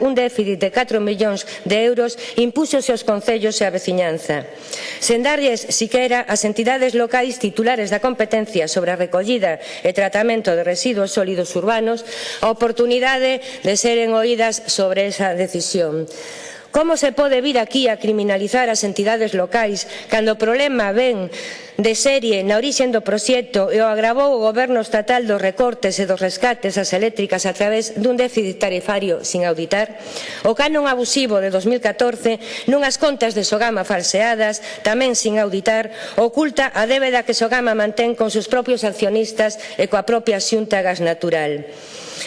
un déficit de 4 millóns de euros impúxose aos concellos e a veciñanza. Sen darlles siquera as entidades locais titulares da competencia sobre a recollida e tratamento de residuos sólidos urbanos a oportunidade de seren oídas sobre esa decisión. Como se pode vir aquí a criminalizar as entidades locais cando o problema ven de serie na orixen do proxecto e o agravou o goberno estatal dos recortes e dos rescates ás eléctricas a través dun déficit tarifario sin auditar? O canon abusivo de 2014 nunhas contas de Sogama falseadas, tamén sin auditar, oculta a débeda que Sogama mantén con seus propios accionistas e coa propia xunta gas natural.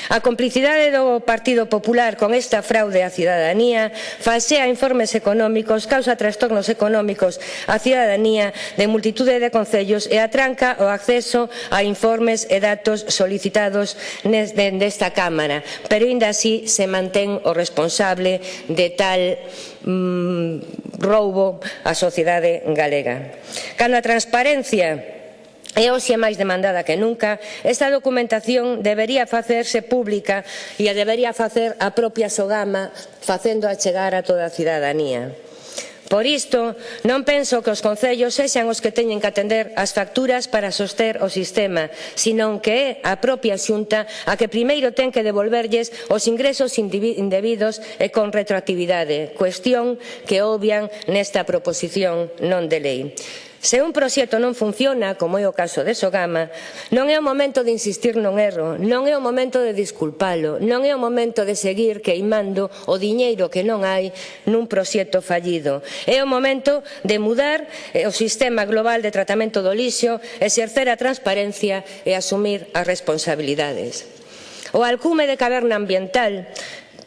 A complicidade do Partido Popular con esta fraude á cidadanía faz baixea informes económicos, causa trastornos económicos á cidadanía de multitude de concellos e atranca o acceso a informes e datos solicitados desta Cámara. Pero ainda así se mantén o responsable de tal mm, roubo á sociedade galega. Cando a transparencia E hoxe é máis demandada que nunca, esta documentación debería facerse pública e a debería facer a propia Sogama facendo a chegar a toda a cidadanía. Por isto, non penso que os concellos sexan os que teñen que atender as facturas para soster o sistema, senón que é a propia xunta a que primeiro ten que devolverlles os ingresos indebidos e con retroactividade, cuestión que obvian nesta proposición non de lei. Se un proxecto non funciona, como é o caso de Sogama, non é o momento de insistir non erro, non é o momento de disculpalo, non é o momento de seguir queimando o diñeiro que non hai nun proxecto fallido. É o momento de mudar eh, o sistema global de tratamento do lixo, exercer a transparencia e asumir as responsabilidades. O alcume de caverna ambiental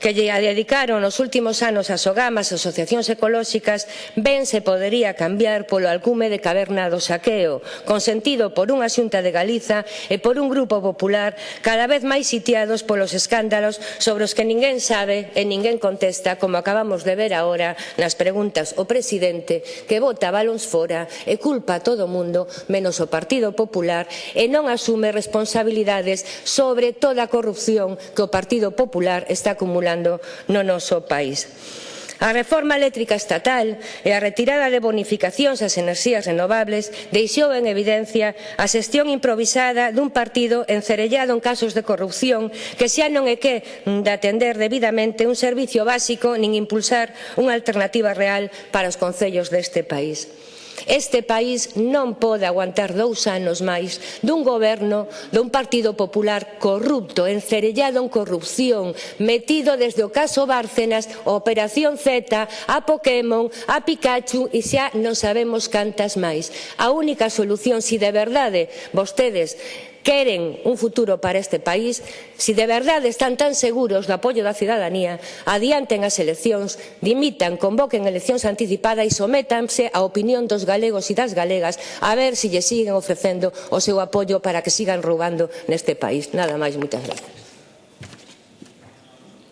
que lle dedicaron nos últimos anos as OGAMAS, as asociacións ecolóxicas, ben se podería cambiar polo alcume de caverna do saqueo, consentido por unha xunta de Galiza e por un grupo popular cada vez máis sitiados polos escándalos sobre os que ninguén sabe e ninguén contesta, como acabamos de ver agora nas preguntas o presidente que vota balóns fora e culpa a todo o mundo menos o Partido Popular e non asume responsabilidades sobre toda a corrupción que o Partido Popular está acumulando funcionando no noso país. A reforma eléctrica estatal e a retirada de bonificacións ás enerxías renovables deixou en evidencia a xestión improvisada dun partido encerellado en casos de corrupción que xa non é que de atender debidamente un servizo básico nin impulsar unha alternativa real para os concellos deste país. Este país non pode aguantar dous anos máis dun goberno dun Partido Popular corrupto, encerellado en corrupción, metido desde o caso Bárcenas, a Operación Z, a Pokémon, a Pikachu e xa non sabemos cantas máis. A única solución, si de verdade vostedes queren un futuro para este país, se si de verdade están tan seguros do apoio da cidadanía, adianten as eleccións, dimitan, convoquen eleccións anticipadas e sométanse á opinión dos galegos e das galegas a ver se lle siguen ofrecendo o seu apoio para que sigan roubando neste país. Nada máis, moitas gracias.